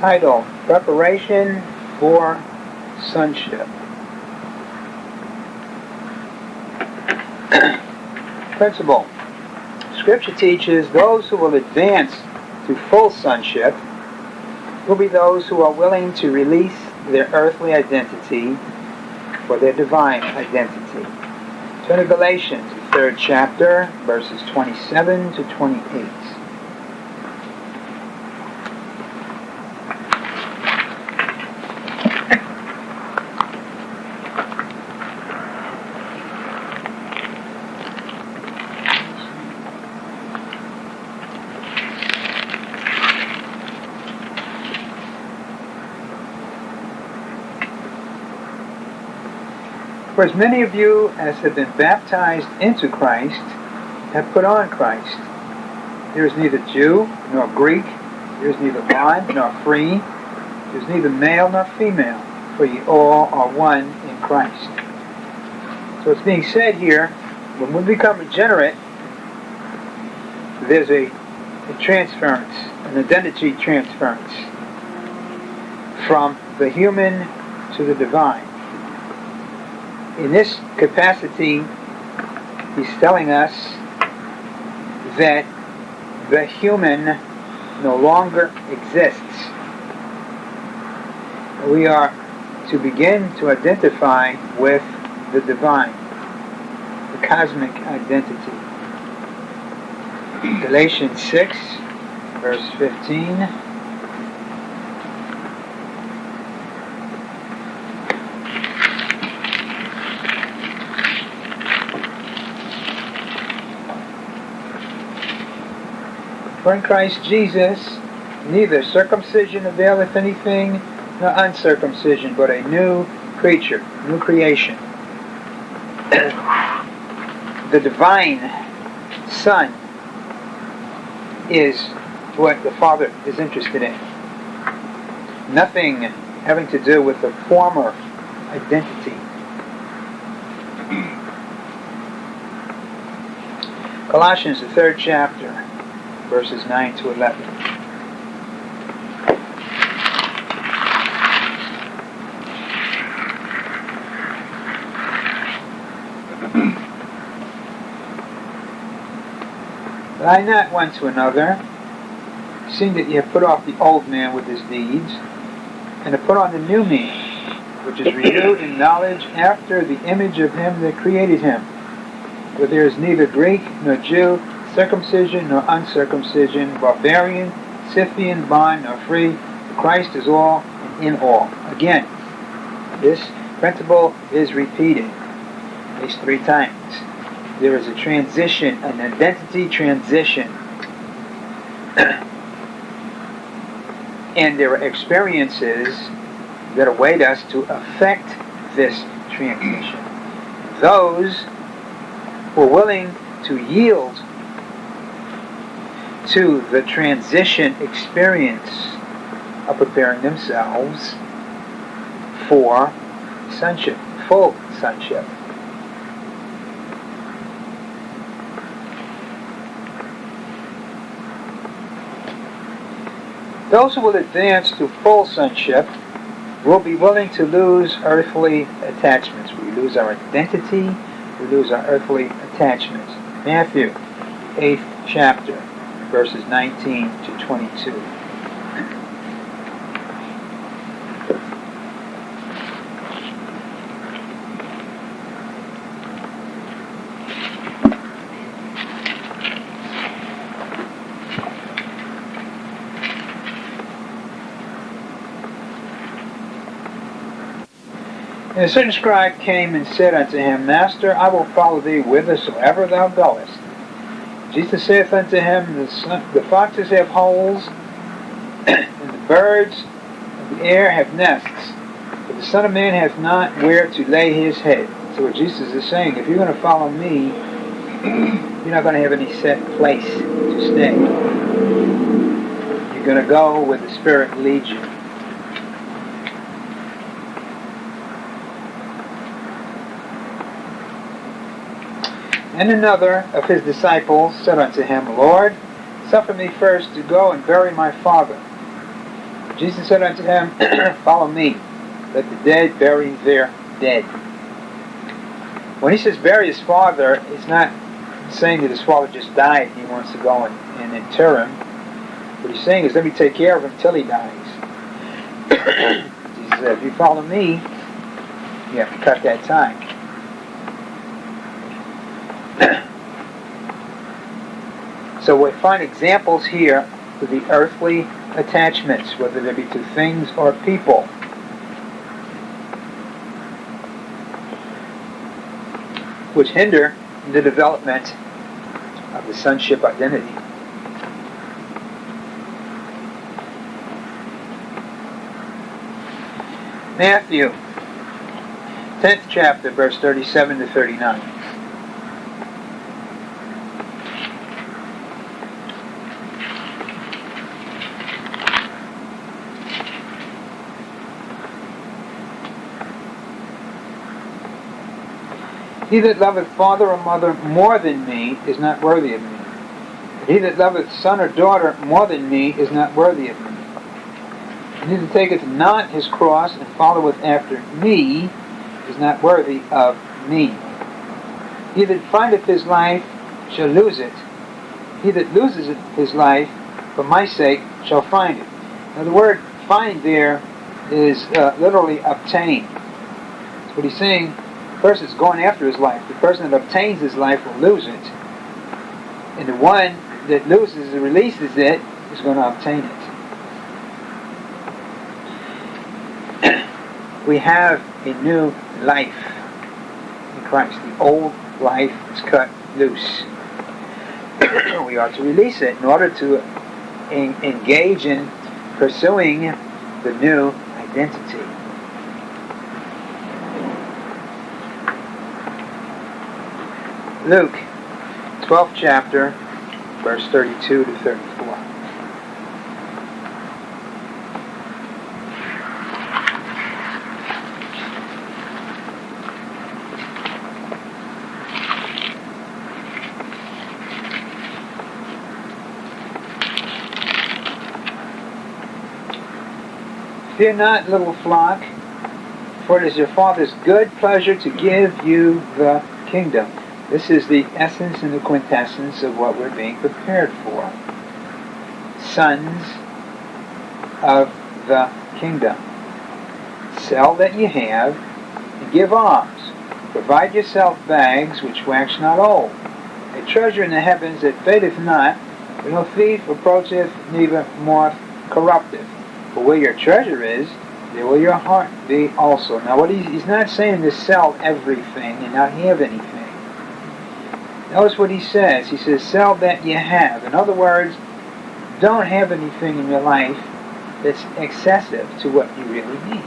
title Preparation for Sonship. Principle. Scripture teaches those who will advance to full sonship will be those who are willing to release their earthly identity for their divine identity. Turn to Galatians, the third chapter, verses 27 to 28. For as many of you as have been baptized into Christ have put on Christ. There is neither Jew nor Greek, there is neither bond nor free, there is neither male nor female, for ye all are one in Christ. So it's being said here, when we become regenerate, there's a, a transference, an identity transference from the human to the divine in this capacity, he's telling us that the human no longer exists. We are to begin to identify with the divine, the cosmic identity. Galatians 6, verse 15. For in Christ Jesus neither circumcision availeth anything, nor uncircumcision, but a new creature, new creation. the divine Son is what the Father is interested in. Nothing having to do with the former identity. Colossians, the third chapter verses 9 to 11. Lie not one to another, seeing that ye have put off the old man with his deeds, and have put on the new man, which is renewed in knowledge after the image of him that created him. For there is neither Greek nor Jew, circumcision nor uncircumcision, barbarian, Scythian, bond nor free. Christ is all and in all. Again, this principle is repeated at least three times. There is a transition, an identity transition. and there are experiences that await us to affect this transition. Those who are willing to yield to the transition experience of preparing themselves for sonship, full sonship. Those who will advance to full sonship will be willing to lose earthly attachments. We lose our identity, we lose our earthly attachments. Matthew, 8th chapter verses 19 to 22. And a certain scribe came and said unto him, Master, I will follow thee whithersoever thou goest. Jesus saith unto him, the, the foxes have holes, and the birds of the air have nests, but the Son of Man hath not where to lay his head. So what Jesus is saying, if you're going to follow me, you're not going to have any set place to stay. You're going to go where the Spirit leads you. And another of his disciples said unto him, Lord, suffer me first to go and bury my father. Jesus said unto him, Follow me. Let the dead bury their dead. When he says bury his father, he's not saying that his father just died and he wants to go and, and inter him. What he's saying is let me take care of him till he dies. Jesus said, if you follow me, you have to cut that time. So we find examples here of the earthly attachments, whether they be to things or people. which hinder the development of the sonship identity. Matthew, 10th chapter, verse 37 to 39. He that loveth father or mother more than me is not worthy of me. He that loveth son or daughter more than me is not worthy of me. And he that taketh not his cross and followeth after me is not worthy of me. He that findeth his life shall lose it. He that loses his life for my sake shall find it. Now the word find there is uh, literally obtain. What he's saying person is going after his life. The person that obtains his life will lose it. And the one that loses and releases it is going to obtain it. we have a new life in Christ. The old life is cut loose. we are to release it in order to en engage in pursuing the new identity. Luke, 12th chapter, verse 32 to 34. Fear not, little flock, for it is your Father's good pleasure to give you the kingdom. This is the essence and the quintessence of what we're being prepared for. Sons of the kingdom. Sell that you have and give alms. Provide yourself bags which wax not old, a treasure in the heavens that fadeth not, where no thief approacheth, neither moth corrupteth. For where your treasure is, there will your heart be also. Now, what he's, he's not saying to sell everything and not have anything. Notice what he says. He says, sell that you have. In other words, don't have anything in your life that's excessive to what you really need.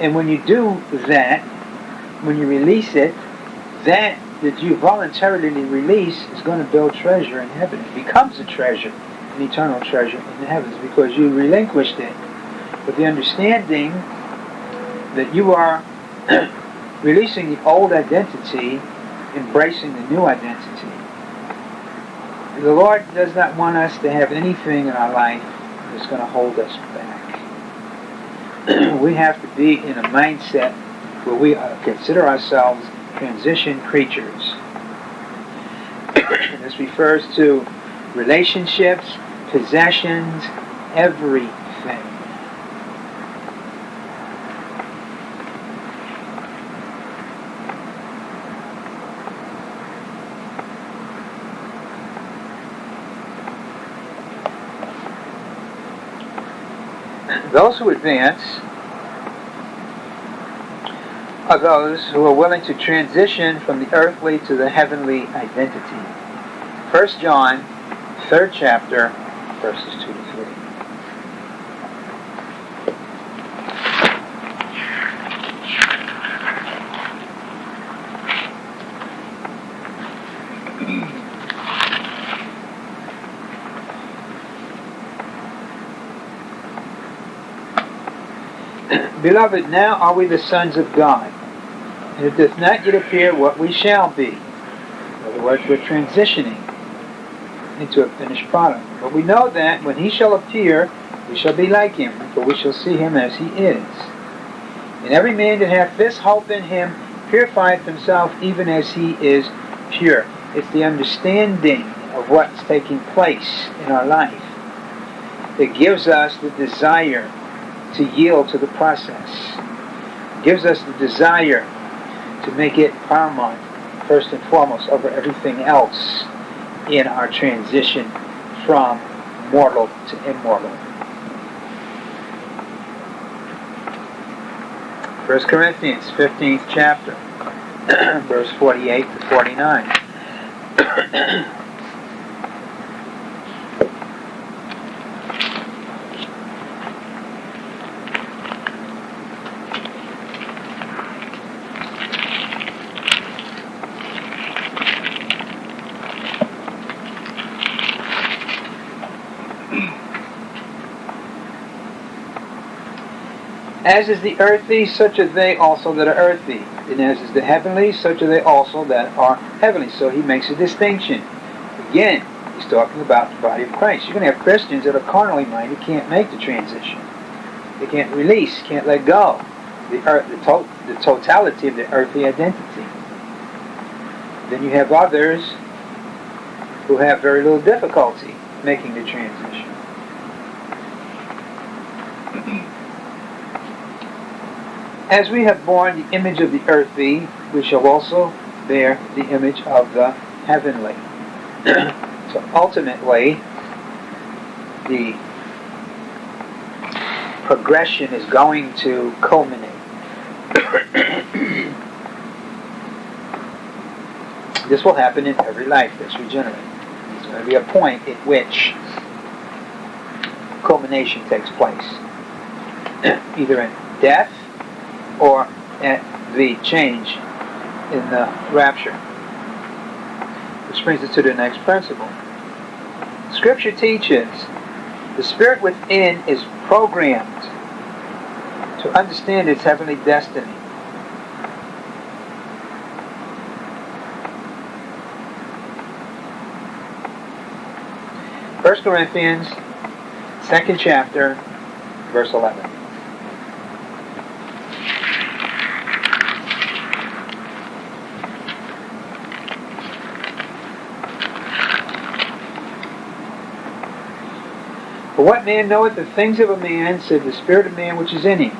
And when you do that, when you release it, that that you voluntarily release is going to build treasure in heaven. It becomes a treasure, an eternal treasure in the heavens because you relinquished it with the understanding that you are releasing the old identity embracing the new identity. The Lord does not want us to have anything in our life that's going to hold us back. we have to be in a mindset where we uh, consider ourselves transition creatures. this refers to relationships, possessions, everything. Who advance are those who are willing to transition from the earthly to the heavenly identity. 1 John, 3rd chapter, verses 2 to 3. Beloved, now are we the sons of God, and it doth not yet appear what we shall be. In other words, we're transitioning into a finished product. But we know that when he shall appear, We shall be like him, for we shall see him as he is. And every man that hath this hope in him purifieth himself even as he is pure. It's the understanding of what's taking place in our life that gives us the desire to yield to the process. It gives us the desire to make it paramount, first and foremost, over everything else in our transition from mortal to immortal. 1 Corinthians 15th chapter, verse 48 to 49. As is the earthy, such are they also that are earthy. And as is the heavenly, such are they also that are heavenly. So he makes a distinction. Again, he's talking about the body of Christ. You're going to have Christians that are carnally minded, can't make the transition. They can't release, can't let go. The, earth, the, to, the totality of the earthly identity. Then you have others who have very little difficulty making the transition. As we have borne the image of the earthly, we shall also bear the image of the heavenly. so ultimately, the progression is going to culminate. this will happen in every life that's regenerated. There's going to be a point at which culmination takes place, either in death or at the change in the rapture. Which brings us to the next principle. Scripture teaches the spirit within is programmed to understand its heavenly destiny. First Corinthians, second chapter, verse 11. For what man knoweth the things of a man, said the Spirit of man which is in him?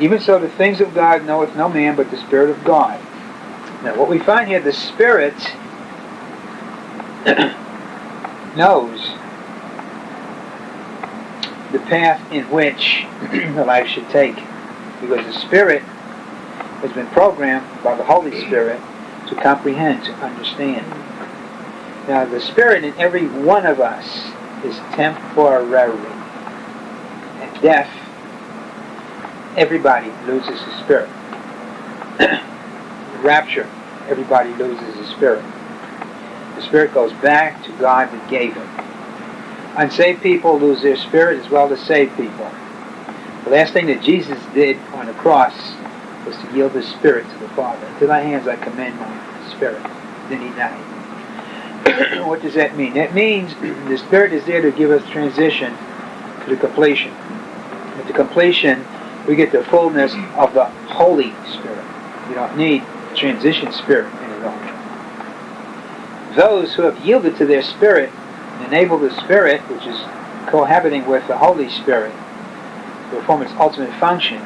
Even so the things of God knoweth no man but the Spirit of God. Now what we find here, the Spirit knows the path in which the life should take. Because the Spirit has been programmed by the Holy Spirit to comprehend, to understand. Now the Spirit in every one of us is temporary. And death, everybody loses his spirit. Rapture, everybody loses his spirit. The spirit goes back to God that gave him. Unsaved people lose their spirit as well as saved people. The last thing that Jesus did on the cross was to yield his spirit to the Father. Into thy hands I commend my spirit. Then he died. what does that mean? That means the Spirit is there to give us transition to the completion. At the completion, we get the fullness of the Holy Spirit. We don't need transition spirit any longer. Those who have yielded to their spirit and enabled the Spirit, which is cohabiting with the Holy Spirit, to perform its ultimate function,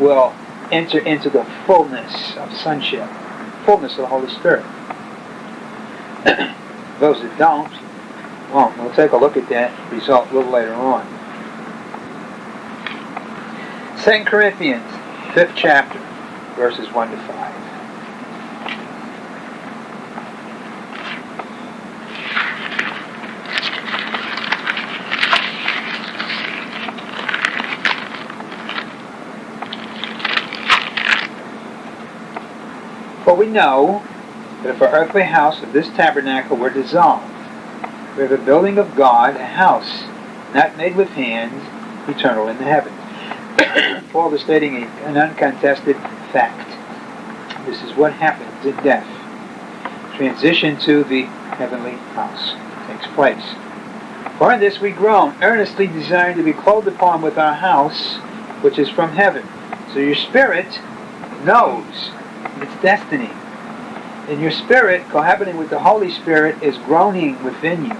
will enter into the fullness of sonship, fullness of the Holy Spirit. Those that don't, well, we'll take a look at that result a little later on. 2 Corinthians, 5th chapter, verses 1 to 5. For we know that if our earthly house of this tabernacle were dissolved, we have a building of God, a house not made with hands, eternal in the heavens. Paul is stating an uncontested fact. This is what happens in death. Transition to the heavenly house takes place. For in this we groan, earnestly desiring to be clothed upon with our house, which is from heaven. So your spirit knows its destiny. And your spirit, cohabiting with the Holy Spirit, is groaning within you.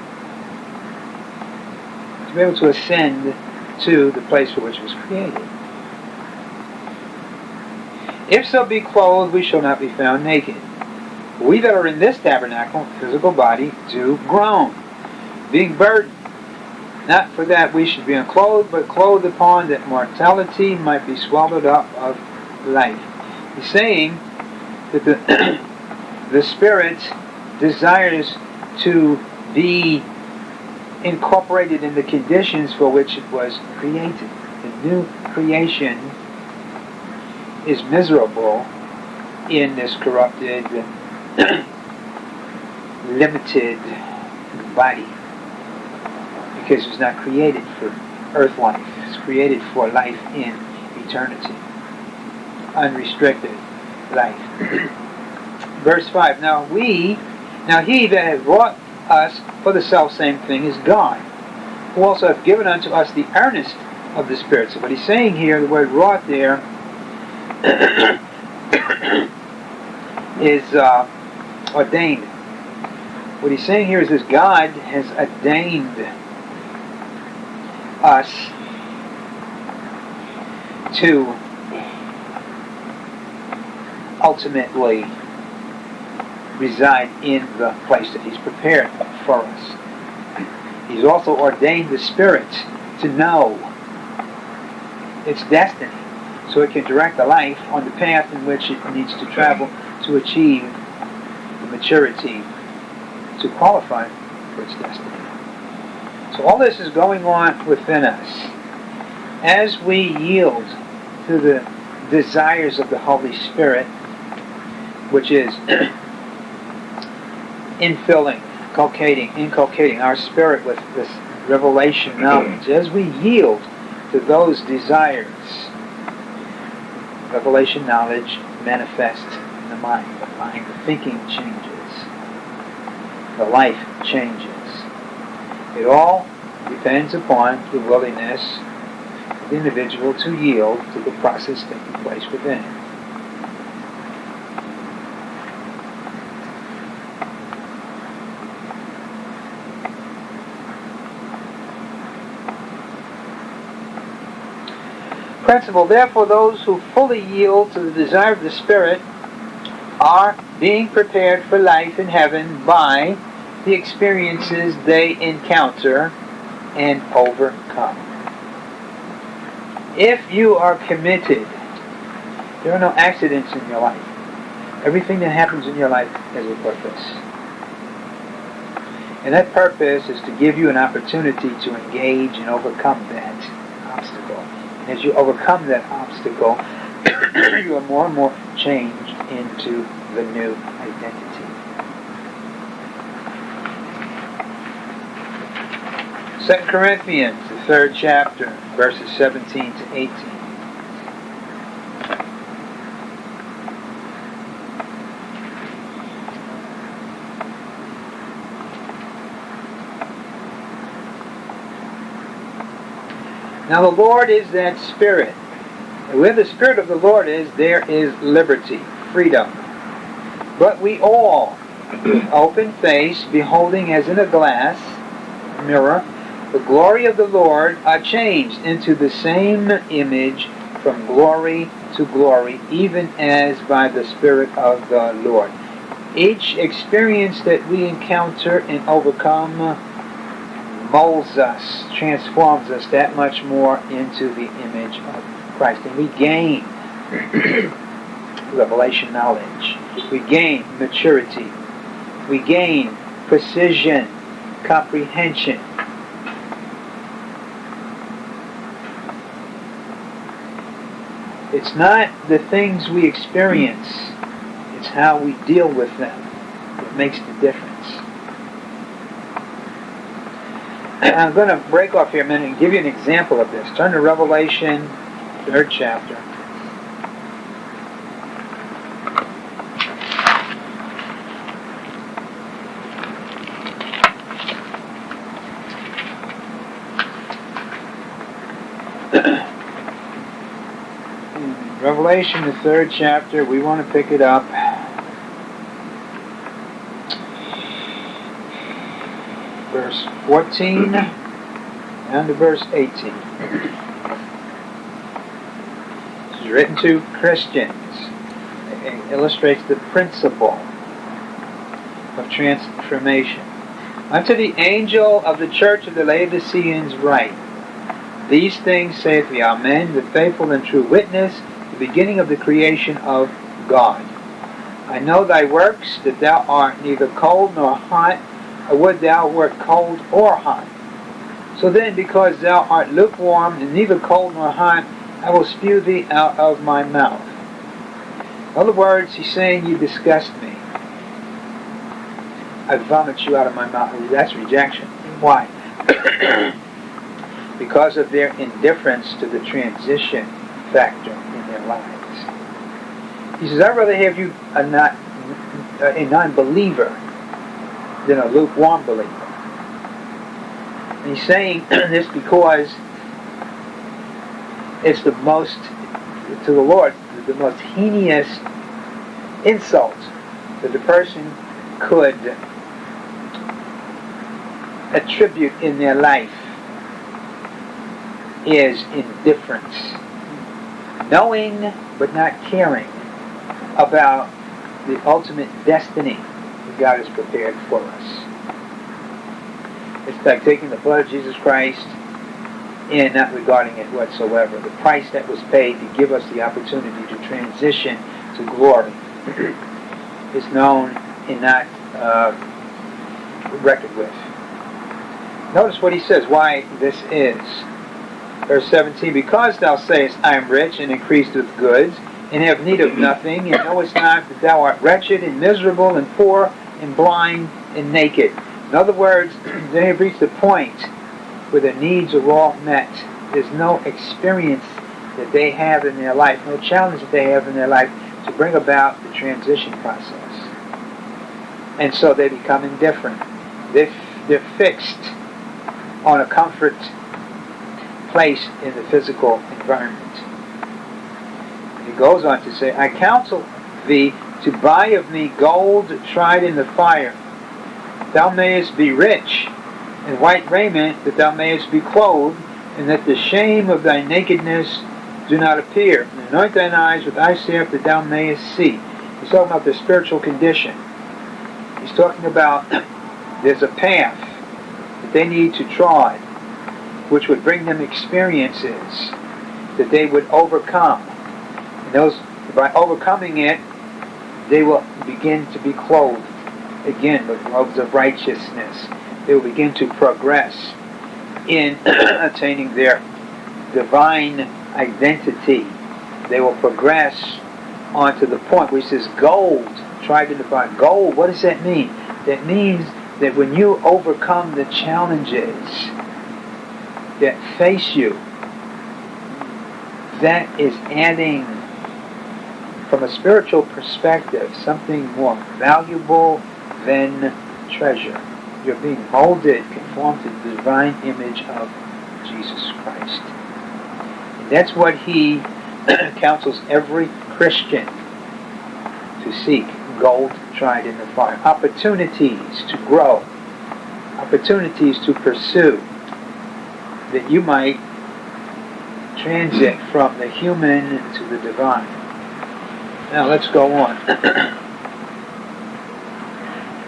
To be able to ascend to the place for which it was created. If so be clothed, we shall not be found naked. We that are in this tabernacle, physical body, do groan, being burdened. Not for that we should be unclothed, but clothed upon that mortality might be swallowed up of life. He's saying that the, the Spirit desires to be incorporated in the conditions for which it was created. The new creation is miserable in this corrupted, and limited body because it was not created for earth life. It's created for life in eternity. Unrestricted life. Verse 5, Now we, now he that hath wrought us for the self same thing is God, who also hath given unto us the earnest of the Spirit. So what he's saying here, the word wrought there, is uh, ordained. What he's saying here is this God has ordained us to ultimately reside in the place that He's prepared for us. He's also ordained the Spirit to know its destiny so it can direct the life on the path in which it needs to travel to achieve the maturity to qualify for its destiny. So all this is going on within us. As we yield to the desires of the Holy Spirit, which is infilling, inculcating, inculcating our spirit with this revelation mm-hmm. knowledge, as we yield to those desires, revelation knowledge manifests in the mind. The mind, the thinking changes. The life changes. It all depends upon the willingness of the individual to yield to the process taking place within him. Principle, therefore, those who fully yield to the desire of the Spirit are being prepared for life in heaven by the experiences they encounter and overcome. If you are committed, there are no accidents in your life. Everything that happens in your life has a purpose. And that purpose is to give you an opportunity to engage and overcome that. And as you overcome that obstacle, you are more and more changed into the new identity. Second Corinthians, the third chapter, verses 17 to 18. Now the Lord is that Spirit. And where the Spirit of the Lord is, there is liberty, freedom. But we all, open face, beholding as in a glass, mirror, the glory of the Lord, are changed into the same image from glory to glory, even as by the Spirit of the Lord. Each experience that we encounter and overcome molds us, transforms us that much more into the image of Christ. And we gain revelation knowledge. We gain maturity. We gain precision, comprehension. It's not the things we experience, it's how we deal with them that makes the difference. I'm going to break off here a minute and give you an example of this. Turn to Revelation, third chapter. Revelation, the third chapter, we want to pick it up 14 and verse 18. This is written to Christians. It illustrates the principle of transformation. Unto the angel of the church of the Laodiceans write, These things saith the Amen, the faithful and true witness, the beginning of the creation of God. I know thy works, that thou art neither cold nor hot. Would thou wert cold or hot. So then, because thou art lukewarm and neither cold nor hot, I will spew thee out of my mouth. In other words, he's saying, You disgust me. I vomit you out of my mouth. That's rejection. Why? because of their indifference to the transition factor in their lives. He says, I'd rather have you a, not, a non-believer than a lukewarm believer. And he's saying this because it's the most, to the Lord, the most heinous insult that the person could attribute in their life is indifference. Knowing but not caring about the ultimate destiny God has prepared for us. It's like taking the blood of Jesus Christ and not regarding it whatsoever. The price that was paid to give us the opportunity to transition to glory is known and not uh, reckoned with. Notice what he says, why this is. Verse 17, Because thou sayest, I am rich and increased with goods, and have need of nothing, and knowest not that thou art wretched and miserable and poor and blind and naked. In other words, they have reached the point where their needs are all met. There's no experience that they have in their life, no challenge that they have in their life to bring about the transition process. And so they become indifferent. They're, they're fixed on a comfort place in the physical environment. He goes on to say, I counsel thee to buy of me gold tried in the fire. Thou mayest be rich, and white raiment, that thou mayest be clothed, and that the shame of thy nakedness do not appear. And anoint thine eyes with eye salve, that thou mayest see. He's talking about the spiritual condition. He's talking about there's a path that they need to trod, which would bring them experiences that they would overcome. And those, by overcoming it, they will begin to be clothed again with robes of righteousness. They will begin to progress in attaining their divine identity. They will progress onto the point he says gold, tried to define gold. What does that mean? That means that when you overcome the challenges that face you, that is adding, from a spiritual perspective, something more valuable than treasure. You're being molded, conformed to the divine image of Jesus Christ. And that's what he counsels every Christian to seek gold tried in the fire. Opportunities to grow, opportunities to pursue, that you might transit from the human to the divine. Now let's go on.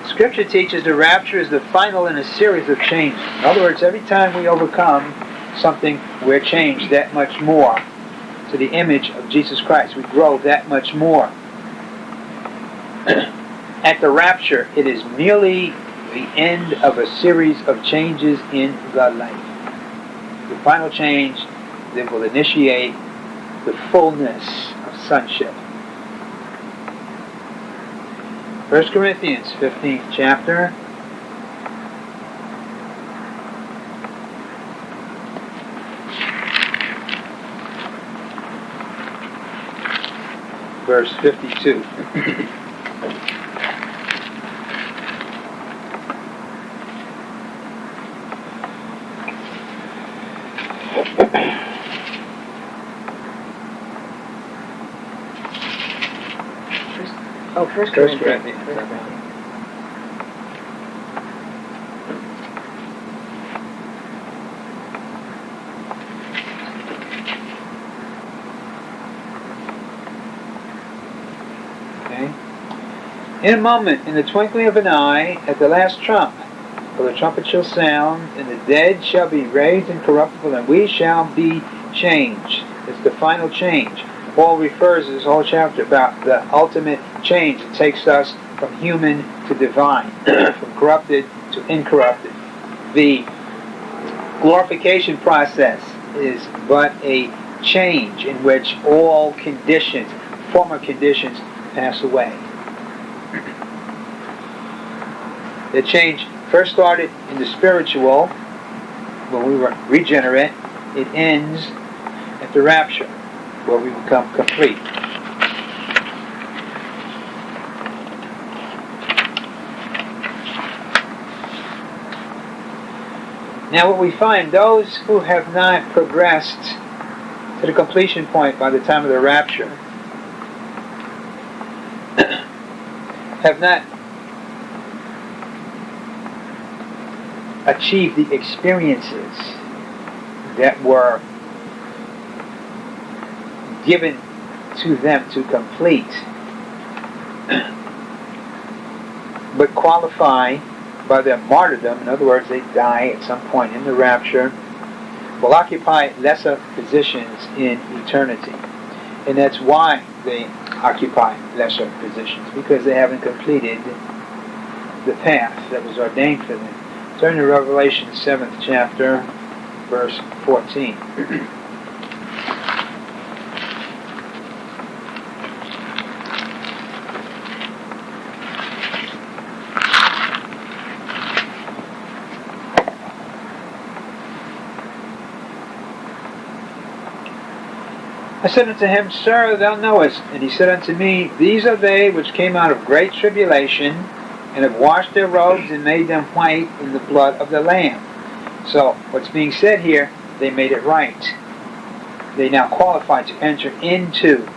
Scripture teaches the rapture is the final in a series of changes. In other words, every time we overcome something, we're changed that much more to the image of Jesus Christ. We grow that much more. At the rapture, it is merely the end of a series of changes in the life. The final change that will initiate the fullness of sonship. 1 Corinthians 15th chapter. Verse 52. Oh, First First Corinthians. Corinthians. Okay. In a moment, in the twinkling of an eye, at the last trump, for the trumpet shall sound, and the dead shall be raised incorruptible, and we shall be changed. It's the final change. Paul refers this whole chapter about the ultimate change. It takes us from human to divine, from corrupted to incorrupted. The glorification process is but a change in which all conditions, former conditions, pass away. The change first started in the spiritual, when we were regenerate. It ends at the rapture, where we become complete. Now, what we find, those who have not progressed to the completion point by the time of the rapture have not achieved the experiences that were given to them to complete, but qualify by their martyrdom, in other words, they die at some point in the rapture, will occupy lesser positions in eternity. And that's why they occupy lesser positions, because they haven't completed the path that was ordained for them. Turn to Revelation 7th chapter, verse 14. I said unto him, Sir, thou knowest. And he said unto me, These are they which came out of great tribulation, and have washed their robes and made them white in the blood of the Lamb. So, what's being said here, they made it right. They now qualify to enter into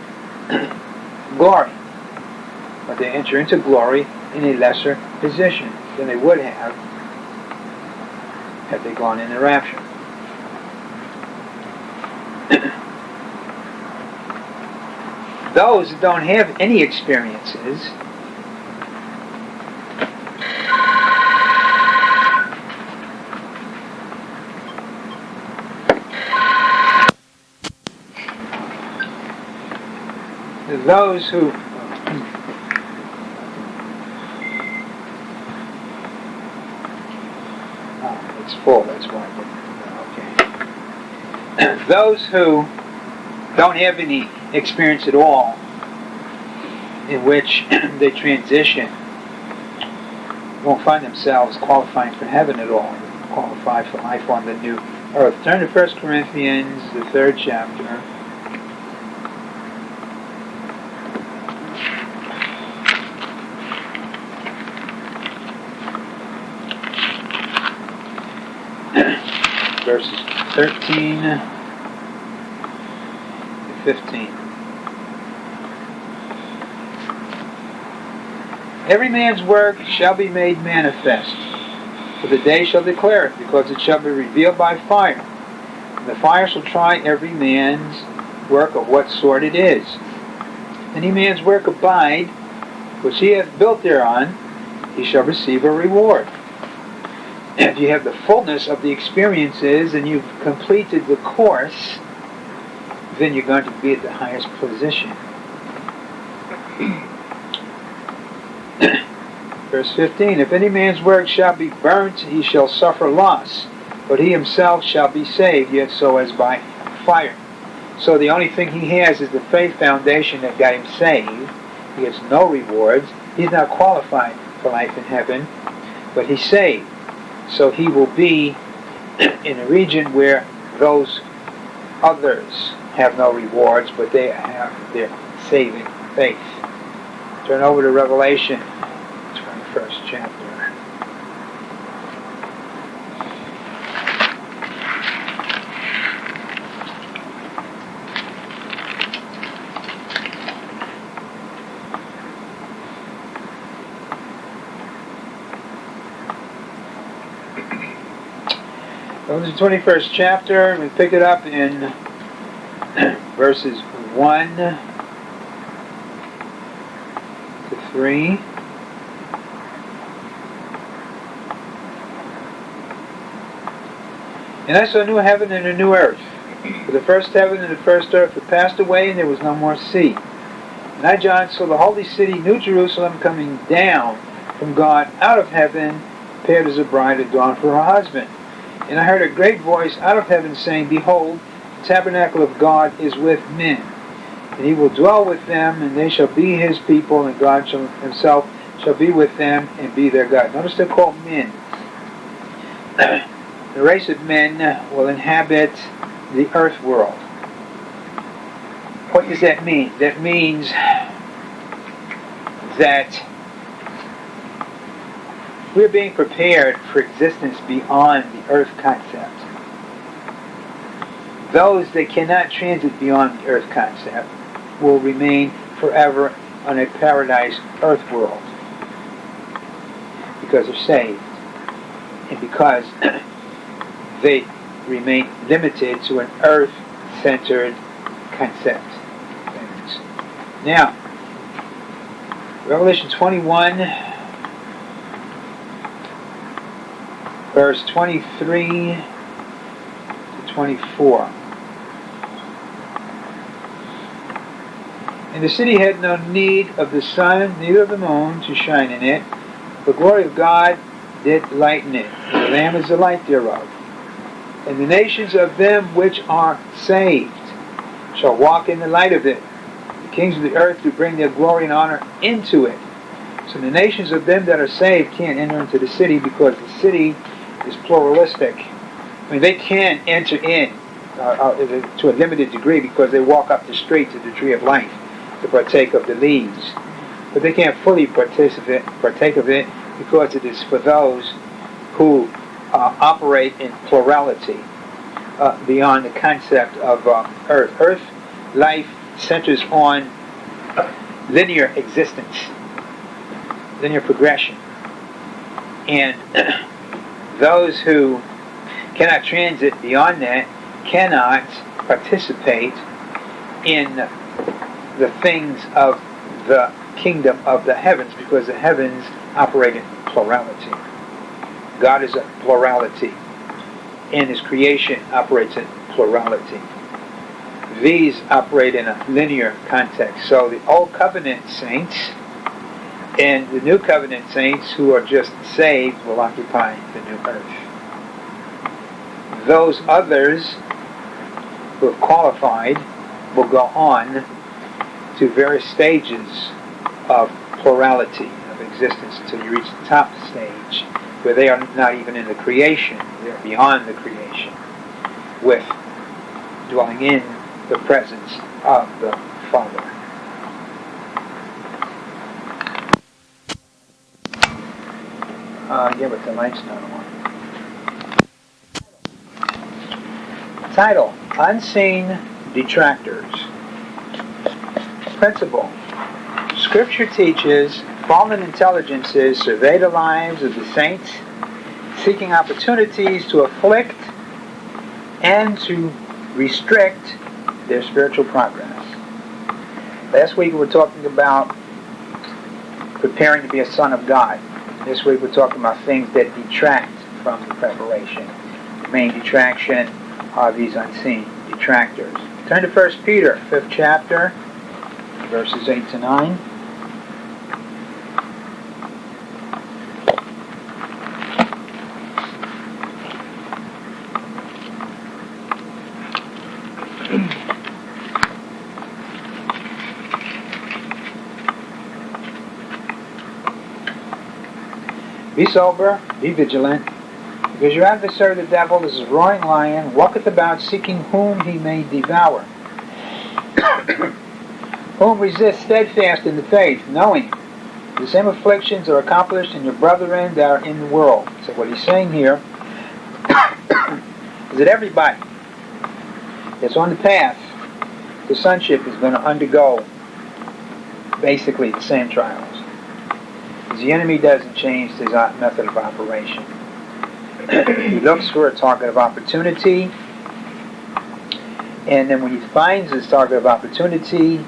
glory. But they enter into glory in a lesser position than they would have had they gone in the rapture. Those that don't have any experiences those who oh, it's full, that's why okay. those who don't have any experience at all in which they transition won't find themselves qualifying for heaven at all, qualify for life on the new earth. Turn to 1 Corinthians, the third chapter. verses 13 to 15. Every man's work shall be made manifest, for the day shall declare it, because it shall be revealed by fire. And the fire shall try every man's work of what sort it is. Any man's work abide, which he hath built thereon, he shall receive a reward if you have the fullness of the experiences and you've completed the course, then you're going to be at the highest position. Verse 15 If any man's work shall be burnt, he shall suffer loss, but he himself shall be saved, yet so as by fire. So the only thing he has is the faith foundation that got him saved. He has no rewards. He's not qualified for life in heaven, but he's saved. So he will be in a region where those others have no rewards, but they have their saving faith. Turn over to Revelation, 21st chapter. Well, the 21st chapter, we pick it up in verses 1 to 3. And I saw a new heaven and a new earth. For the first heaven and the first earth had passed away, and there was no more sea. And I, John, saw the holy city, New Jerusalem, coming down from God out of heaven, prepared as a bride adorned for her husband. And I heard a great voice out of heaven saying, Behold, tabernacle of God is with men. And he will dwell with them, and they shall be his people, and God shall, himself shall be with them and be their God. Notice they're called men. the race of men will inhabit the earth world. What does that mean? That means that we're being prepared for existence beyond the earth concept. Those that cannot transit beyond the earth concept will remain forever on a paradise earth world because they're saved and because they remain limited to an earth-centered concept. Now, Revelation 21, verse 23 to 24. And the city had no need of the sun, neither of the moon, to shine in it. The glory of God did lighten it. The Lamb is the light thereof. And the nations of them which are saved shall walk in the light of it. The kings of the earth do bring their glory and honor into it. So the nations of them that are saved can't enter into the city because the city is pluralistic. I mean, they can enter in uh, uh, to a limited degree because they walk up the street to the tree of life to partake of the leaves. But they can't fully participate, partake of it because it is for those who uh, operate in plurality uh, beyond the concept of uh, earth. Earth life centers on linear existence, linear progression. And those who cannot transit beyond that cannot participate in the things of the kingdom of the heavens because the heavens operate in plurality. God is a plurality, and His creation operates in plurality. These operate in a linear context. So the Old Covenant saints and the New Covenant saints who are just saved will occupy the new earth. Those others who have qualified will go on to various stages of plurality of existence until you reach the top stage where they are not even in the creation, they're beyond the creation, with dwelling in the presence of the Father. Uh, yeah, but the light's not on. Title, Unseen Detractors. Principle. Scripture teaches fallen intelligences survey the lives of the saints, seeking opportunities to afflict and to restrict their spiritual progress. Last week we were talking about preparing to be a son of God. This week we're talking about things that detract from the preparation. The main detraction are these unseen detractors. Turn to 1 Peter, 5th chapter, verses 8 to 9. Be sober, be vigilant, because your adversary the devil is a roaring lion, walketh about seeking whom he may devour. Whom resist steadfast in the faith, knowing the same afflictions are accomplished in your brethren that are in the world. So what he's saying here is that everybody that's on the path to sonship is going to undergo basically the same trials. Because the enemy doesn't change his method of operation. he looks for a target of opportunity. And then when he finds his target of opportunity,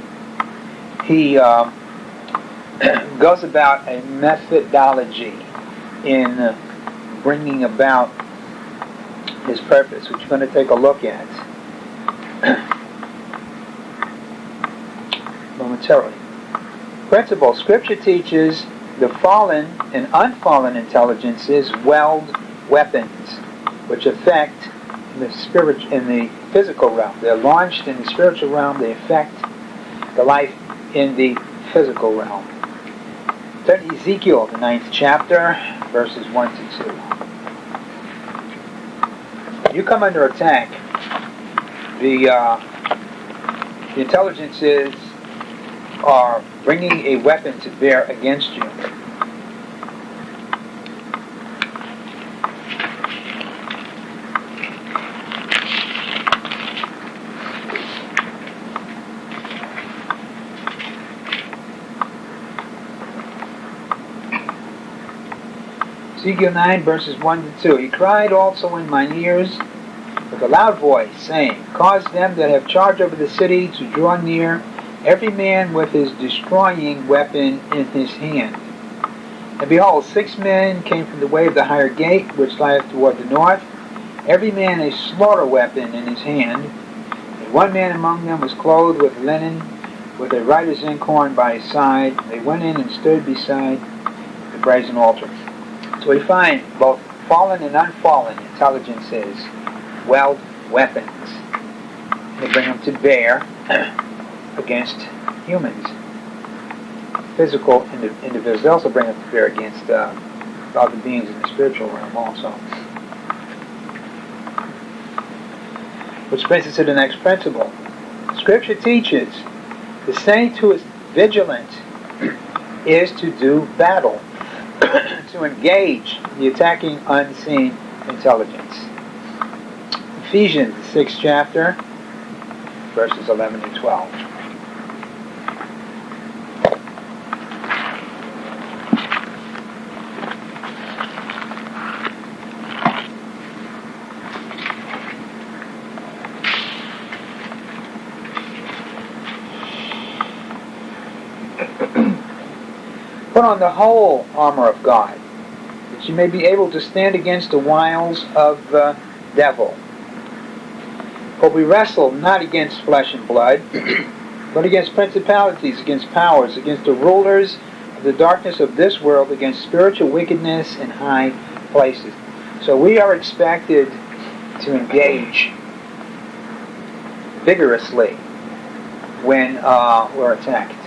he uh, goes about a methodology in bringing about his purpose, which we're going to take a look at momentarily. Principle Scripture teaches the fallen and unfallen intelligences weld weapons which affect the spirit in the physical realm. They're launched in the spiritual realm. They affect the life in the physical realm. To Ezekiel, the ninth chapter, verses one to two. You come under attack. The uh, the intelligences are bringing a weapon to bear against you. Ezekiel 9, verses 1 to 2. He cried also in mine ears with a loud voice, saying, Cause them that have charge over the city to draw near, every man with his destroying weapon in his hand. And behold, six men came from the way of the higher gate, which lieth toward the north, every man a slaughter weapon in his hand. And one man among them was clothed with linen, with a writer's inkhorn by his side. They went in and stood beside the brazen altar. So we find both fallen and unfallen intelligences weld weapons. They bring them to bear against humans, physical individuals. They also bring them to bear against uh, other beings in the spiritual realm also. Which brings us to the next principle. Scripture teaches the saint who is vigilant is to do battle to engage the attacking unseen intelligence. Ephesians, the sixth chapter, verses 11 and 12. Put on the whole armor of God, that you may be able to stand against the wiles of the devil. For we wrestle not against flesh and blood, but against principalities, against powers, against the rulers of the darkness of this world, against spiritual wickedness in high places. So we are expected to engage vigorously when uh, we're attacked.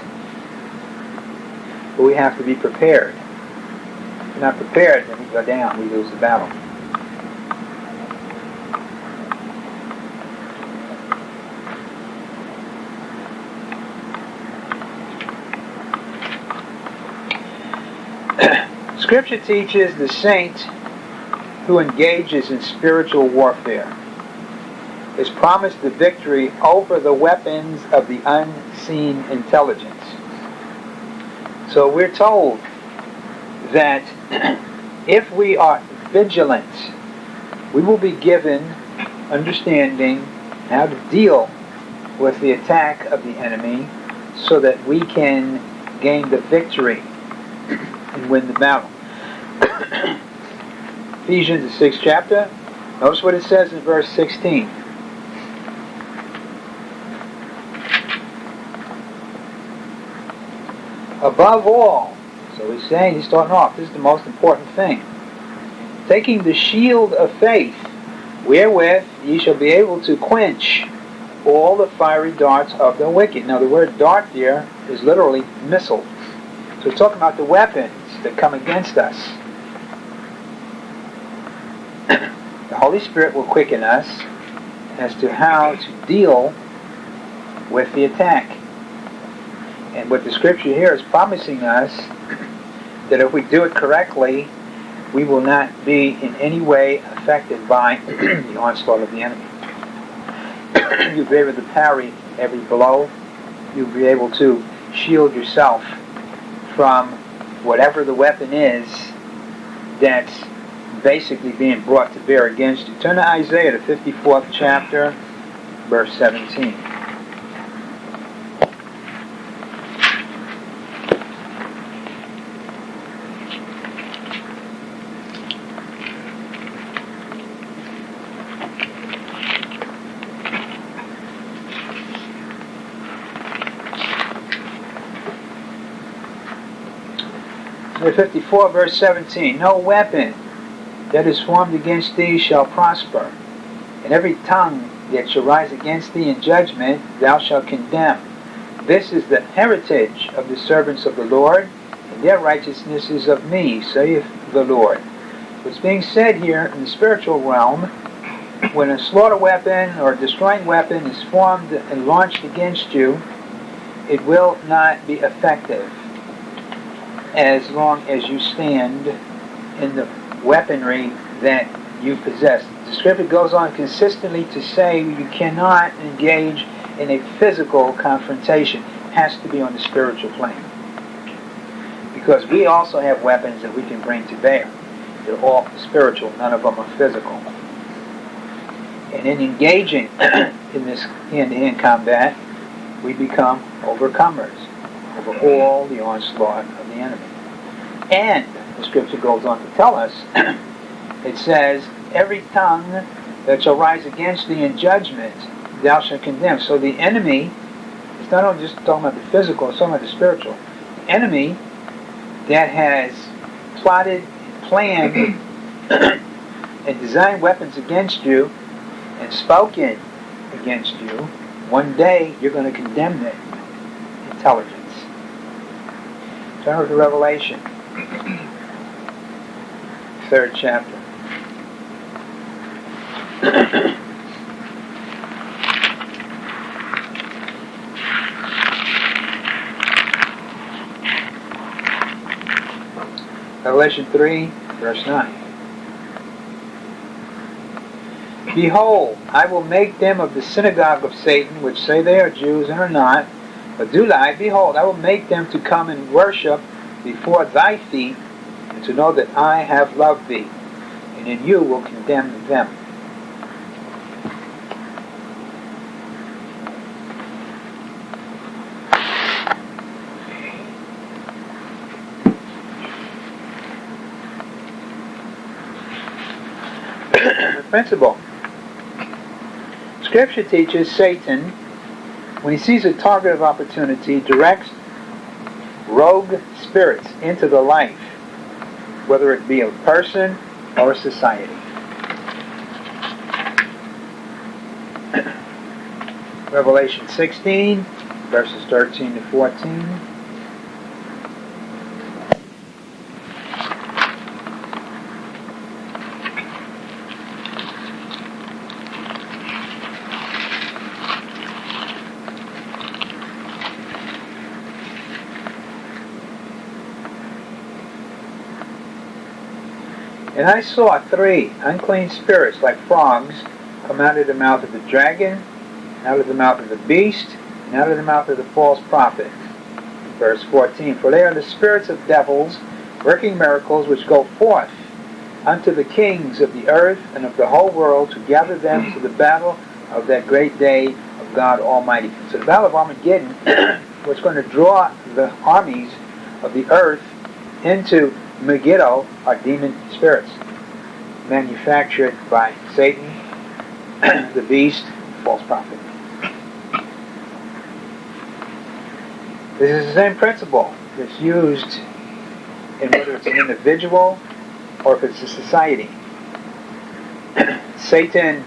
But we have to be prepared. If we're not prepared, then we go down, we lose the battle. Scripture teaches the saint who engages in spiritual warfare is promised the victory over the weapons of the unseen intelligence. So we're told that if we are vigilant, we will be given understanding how to deal with the attack of the enemy so that we can gain the victory and win the battle. Ephesians, the sixth chapter. Notice what it says in verse 16. Above all, so he's saying, he's starting off, this is the most important thing. Taking the shield of faith, wherewith ye shall be able to quench all the fiery darts of the wicked. Now the word dart there is literally missile. So he's talking about the weapons that come against us. the Holy Spirit will quicken us as to how to deal with the attack. And what the scripture here is promising us that if we do it correctly, we will not be in any way affected by the onslaught of the enemy. You'll be able to parry every blow. You'll be able to shield yourself from whatever the weapon is that's basically being brought to bear against you. Turn to Isaiah, the 54th chapter, verse 17. Isaiah 54, verse 17. No weapon that is formed against thee shall prosper, and every tongue that shall rise against thee in judgment thou shalt condemn. This is the heritage of the servants of the Lord, and their righteousness is of me, saith the Lord. What's being said here in the spiritual realm, when a slaughter weapon or destroying weapon is formed and launched against you, it will not be effective as long as you stand in the weaponry that you possess. The scripture goes on consistently to say you cannot engage in a physical confrontation. It has to be on the spiritual plane. Because we also have weapons that we can bring to bear. They're all spiritual, none of them are physical. And in engaging in this hand-to-hand combat, we become overcomers over all the onslaught the enemy. And the scripture goes on to tell us, it says, every tongue that shall rise against thee in judgment, thou shalt condemn. So the enemy, it's not only just talking about the physical, it's talking about the spiritual. The enemy that has plotted, planned, and designed weapons against you and spoken against you, one day you're going to condemn them. Intelligence. Turn to Revelation third chapter. Revelation 3, verse 9. Behold, I will make them of the synagogue of Satan, which say they are Jews and are not, but do lie. Behold, I will make them to come and worship before thy feet, and to know that I have loved thee, and in you will condemn them. principle. Scripture teaches Satan, when he sees a target of opportunity, directs rogue spirits into the life, whether it be a person or a society. Revelation 16, verses 13 to 14. And I saw three unclean spirits like frogs come out of the mouth of the dragon, out of the mouth of the beast, and out of the mouth of the false prophet. Verse 14, For they are the spirits of devils, working miracles which go forth unto the kings of the earth and of the whole world to gather them to the battle of that great day of God Almighty. So the battle of Armageddon was going to draw the armies of the earth into Megiddo are demon spirits manufactured by Satan, the beast, false prophet. This is the same principle that's used in whether it's an individual or if it's a society. Satan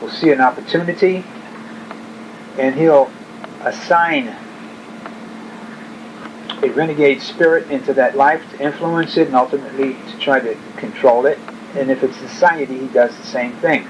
will see an opportunity and he'll assign a renegade spirit into that life to influence it and ultimately to try to control it. And if it's society, he does the same thing.